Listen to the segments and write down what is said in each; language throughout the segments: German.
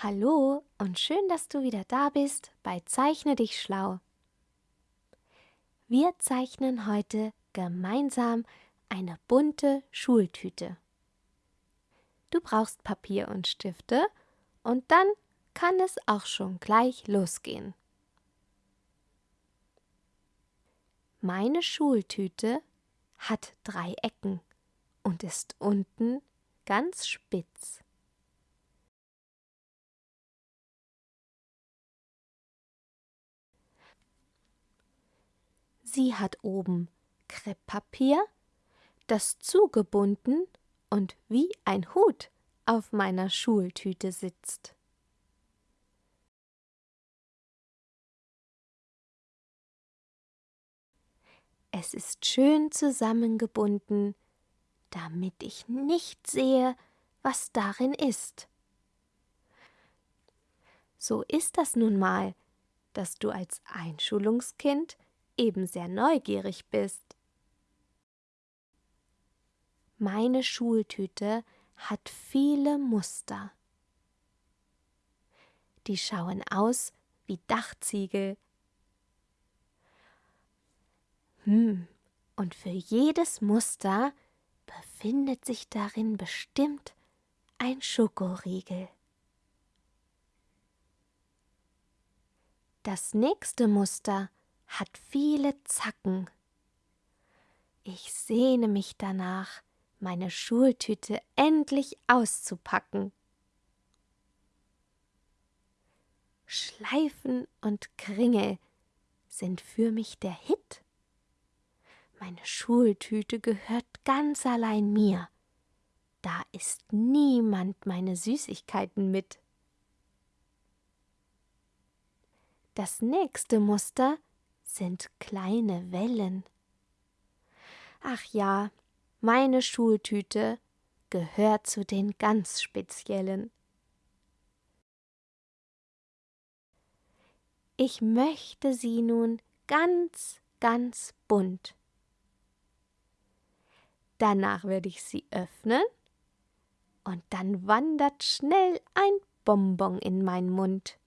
Hallo und schön, dass du wieder da bist bei Zeichne dich schlau. Wir zeichnen heute gemeinsam eine bunte Schultüte. Du brauchst Papier und Stifte und dann kann es auch schon gleich losgehen. Meine Schultüte hat drei Ecken und ist unten ganz spitz. Sie hat oben Krepppapier, das zugebunden und wie ein Hut auf meiner Schultüte sitzt. Es ist schön zusammengebunden, damit ich nicht sehe, was darin ist. So ist das nun mal, dass du als Einschulungskind eben sehr neugierig bist. Meine Schultüte hat viele Muster. Die schauen aus wie Dachziegel. Hm, und für jedes Muster befindet sich darin bestimmt ein Schokoriegel. Das nächste Muster hat viele Zacken. Ich sehne mich danach, meine Schultüte endlich auszupacken. Schleifen und Kringel sind für mich der Hit. Meine Schultüte gehört ganz allein mir. Da ist niemand meine Süßigkeiten mit. Das nächste Muster sind kleine Wellen. Ach ja, meine Schultüte gehört zu den ganz speziellen. Ich möchte sie nun ganz, ganz bunt. Danach werde ich sie öffnen und dann wandert schnell ein Bonbon in meinen Mund.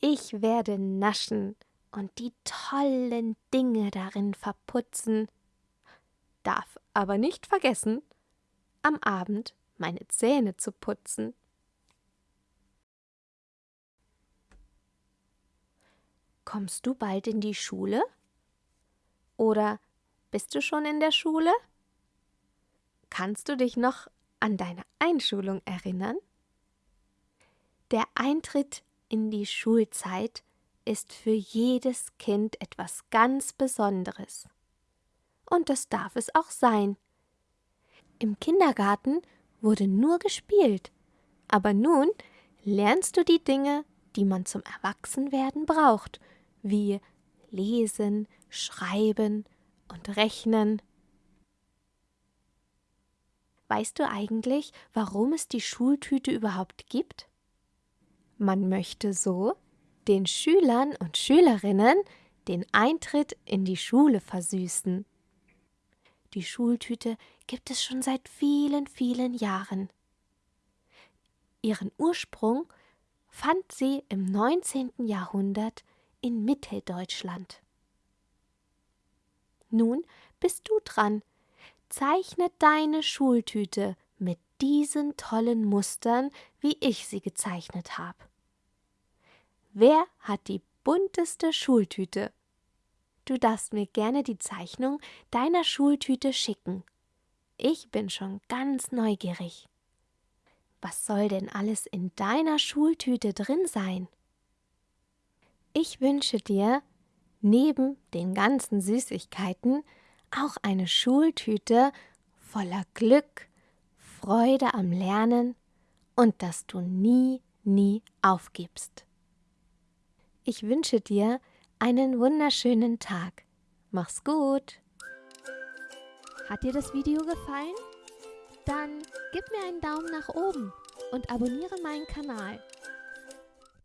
Ich werde naschen und die tollen Dinge darin verputzen, darf aber nicht vergessen, am Abend meine Zähne zu putzen. Kommst du bald in die Schule? Oder bist du schon in der Schule? Kannst du dich noch an deine Einschulung erinnern? Der Eintritt in die Schulzeit ist für jedes Kind etwas ganz Besonderes. Und das darf es auch sein. Im Kindergarten wurde nur gespielt, aber nun lernst du die Dinge, die man zum Erwachsenwerden braucht, wie Lesen, Schreiben und Rechnen. Weißt du eigentlich, warum es die Schultüte überhaupt gibt? Man möchte so den Schülern und Schülerinnen den Eintritt in die Schule versüßen. Die Schultüte gibt es schon seit vielen, vielen Jahren. Ihren Ursprung fand sie im 19. Jahrhundert in Mitteldeutschland. Nun bist du dran. Zeichne deine Schultüte diesen tollen Mustern, wie ich sie gezeichnet habe. Wer hat die bunteste Schultüte? Du darfst mir gerne die Zeichnung deiner Schultüte schicken. Ich bin schon ganz neugierig. Was soll denn alles in deiner Schultüte drin sein? Ich wünsche dir neben den ganzen Süßigkeiten auch eine Schultüte voller Glück, Freude am Lernen und dass du nie, nie aufgibst. Ich wünsche dir einen wunderschönen Tag. Mach's gut. Hat dir das Video gefallen? Dann gib mir einen Daumen nach oben und abonniere meinen Kanal.